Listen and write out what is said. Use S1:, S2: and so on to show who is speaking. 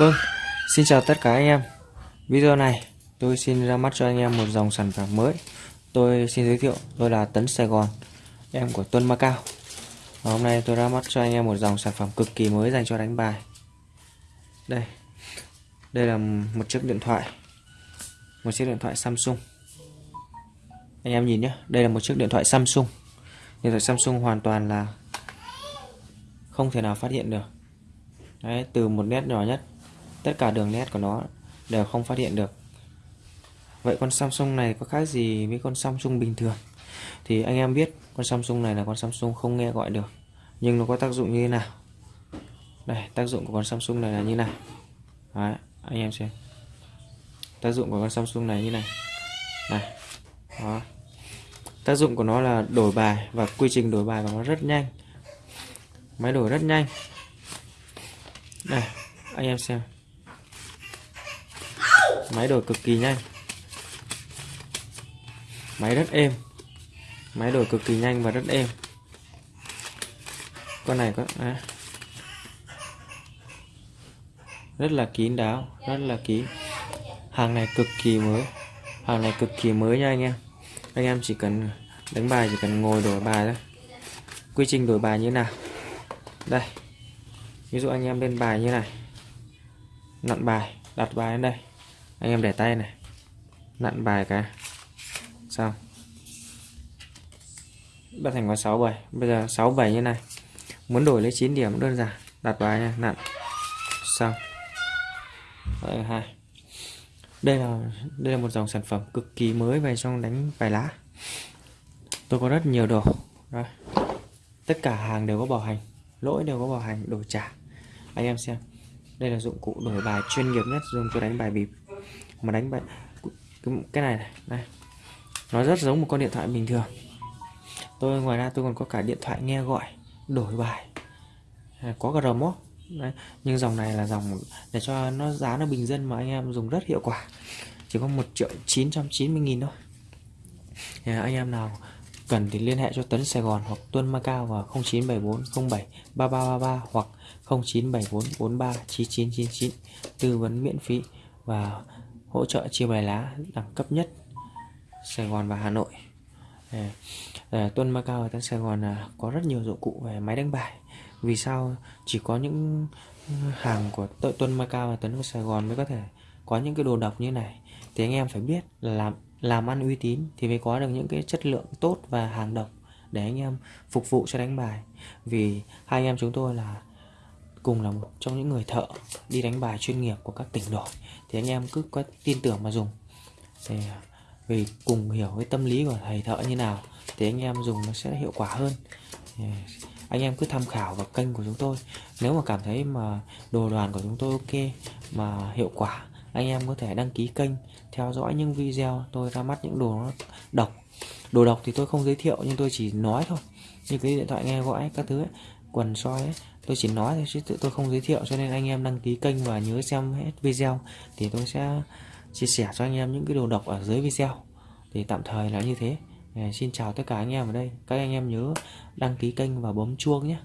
S1: Vâng, xin chào tất cả anh em. Video này tôi xin ra mắt cho anh em một dòng sản phẩm mới. Tôi xin giới thiệu tôi là Tấn Sài Gòn Em của Tuân Macao Và Hôm nay tôi ra mắt cho anh em một dòng sản phẩm cực kỳ mới dành cho đánh bài. Đây Đây là một chiếc điện thoại Một chiếc điện thoại Samsung. Anh em nhìn nhé Đây là một chiếc điện thoại Samsung. Điện thoại Samsung hoàn toàn là Không thể nào phát hiện được. Đấy, từ một nét nhỏ nhất tất cả đường nét của nó đều không phát hiện được. Vậy con Samsung này có khác gì với con Samsung bình thường? Thì anh em biết con Samsung này là con Samsung không nghe gọi được nhưng nó có tác dụng như thế nào? Đây tác dụng của con Samsung này là như này. Đấy, anh em xem. Tác dụng của con Samsung này như này. Này đó. Tác dụng của nó là đổi bài và quy trình đổi bài của nó rất nhanh. Máy đổi rất nhanh. Này anh em xem máy đổi cực kỳ nhanh. Máy rất êm. Máy đổi cực kỳ nhanh và rất êm. Con này có à, rất là kín đáo rất là kín. Hàng này cực kỳ mới. Hàng này cực kỳ mới nha anh em. Anh em chỉ cần đánh bài chỉ cần ngồi đổi bài thôi. Quy trình đổi bài như nào? Đây. Ví dụ anh em lên bài như này. Nặn bài đặt bài lên đây anh em để tay này. Nặn bài cái. Xong. Bắt thành có 67 bây giờ 6 7 như này. Muốn đổi lấy 9 điểm đơn giản. Đặt bài nha nặn. Xong. Đấy, hai. Đây là đây là một dòng sản phẩm cực kỳ mới về trong đánh bài lá. Tôi có rất nhiều đồ. Đây. tất cả hàng đều có bảo hành. Lỗi đều có bảo hành đổi trả. Anh em xem. Đây là dụng cụ đổi bài chuyên nghiệp nhất dùng cho đánh bài bịp mà đánh bài cái này này đây nó rất giống một con điện thoại bình thường. Tôi, ngoài ra tôi còn có cả điện thoại nghe gọi, đổi bài. À, có cả remote. Đấy. nhưng dòng này là dòng để cho nó, giá nó bình dân mà anh em dùng rất hiệu quả. Chỉ có một triệu chín trăm chín mươi nghìn thôi. Thì anh em nào cần thì liên hệ cho Tấn Sài Gòn hoặc Tuân Macao vào 0974 07 3333 hoặc 0974 43 9999 tư vấn miễn phí và hỗ trợ chia bài lá đẳng cấp nhất Sài Gòn và Hà Nội. Ờ, ờ, à, Tuân Macao và Tấn Sài Gòn là có rất nhiều dụng cụ về máy đánh bài. Vì sao chỉ có những ừ, hàng của Tuân Macao và Tuấn Sài Gòn mới có thể có những cái đồ độc như này? Thì anh em phải biết là làm làm ăn uy tín thì mới có được những cái chất lượng tốt và hàng độc để anh em phục vụ cho đánh bài. Vì hai anh em chúng tôi là cùng là một trong những người thợ đi đánh bài chuyên nghiệp của các tỉnh đổi thì anh em cứ có tin tưởng mà dùng. Thì à, vì cùng hiểu cái tâm lý của thầy thợ như nào thì anh em dùng nó sẽ hiệu quả hơn. Thì anh em cứ tham khảo vào kênh của chúng tôi. Nếu mà cảm thấy mà đồ đoàn của chúng tôi ok mà hiệu quả anh em có thể đăng ký kênh theo dõi những video tôi ra mắt những đồ nó độc. Đồ độc thì tôi không giới thiệu nhưng tôi chỉ nói thôi. Như cái điện thoại nghe gọi các thứ ấy, quần soi ấy, tôi chỉ nói thôi chứ tôi không giới thiệu cho nên anh em đăng ký kênh và nhớ xem hết video. Thì tôi sẽ chia sẻ cho anh em những cái đồ độc ở dưới video. Thì tạm thời là như thế. Ờ, xin chào tất cả anh em ở đây. Các anh em nhớ đăng ký kênh và bấm chuông nhé.